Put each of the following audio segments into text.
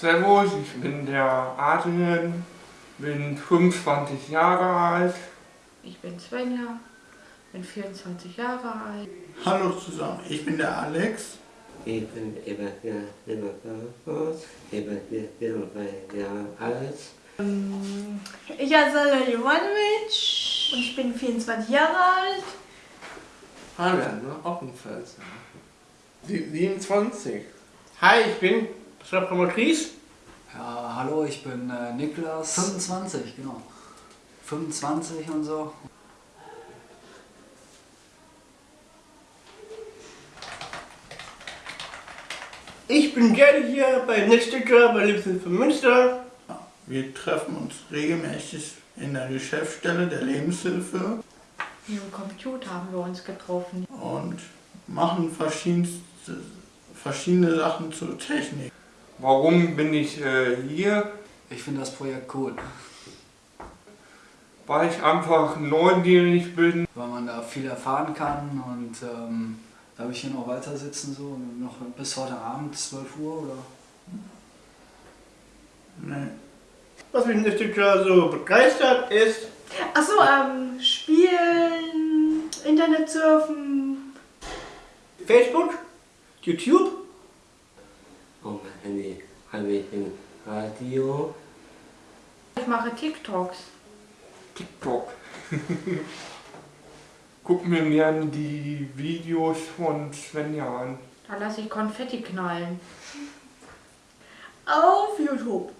Servus, ich bin der Adrian, bin 25 Jahre alt. Ich bin Svenja, bin 24 Jahre alt. Hallo zusammen, ich bin der Alex. Ich bin über vier Jahre über vier Jahre alt. Ich heiße Sala Jovanovic und ich bin 24 Jahre alt. Fabian, ne? Offenfels. 27. Hi, ich bin Schreiber Maurice. Ja, hallo, ich bin äh, Niklas. 25, genau. 25 und so. Ich bin gerne hier bei Netzstücker bei Lebenshilfe Münster. Wir treffen uns regelmäßig in der Geschäftsstelle der Lebenshilfe Hier im Computer haben wir uns getroffen. und machen verschiedenste, verschiedene Sachen zur Technik. Warum bin ich äh, hier? Ich finde das Projekt cool, Weil ich einfach neugierig bin. weil man da viel erfahren kann und ähm, darf ich hier noch weiter sitzen, so noch bis heute Abend, 12 Uhr oder? Nee. Was mich Netzstücker so begeistert ist, Achso, ähm, Spielen, Internet surfen. Facebook, YouTube. Habe ich ein Radio. Ich mache TikToks. TikTok. Guck mir gerne die Videos von Svenja an. Da lasse ich Konfetti knallen. Auf YouTube.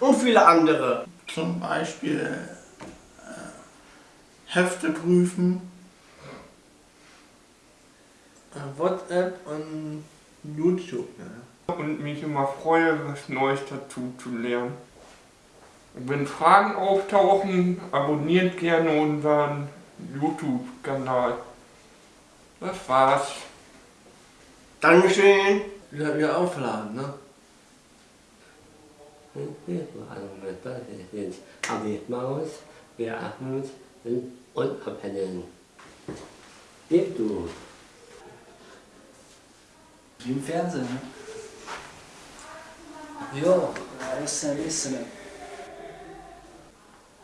Und viele andere. Zum Beispiel äh, Hefte prüfen. Äh, WhatsApp und YouTube. Ne? Und mich immer freue, was Neues dazu zu lernen. Wenn Fragen auftauchen, abonniert gerne unseren YouTube-Kanal. Das war's. Dankeschön. Wieder, wieder aufladen, ne? Mit das sind Abi Maus, wir Ahmed und Abhängen. Gib du. 反正哟，那也是，那也是。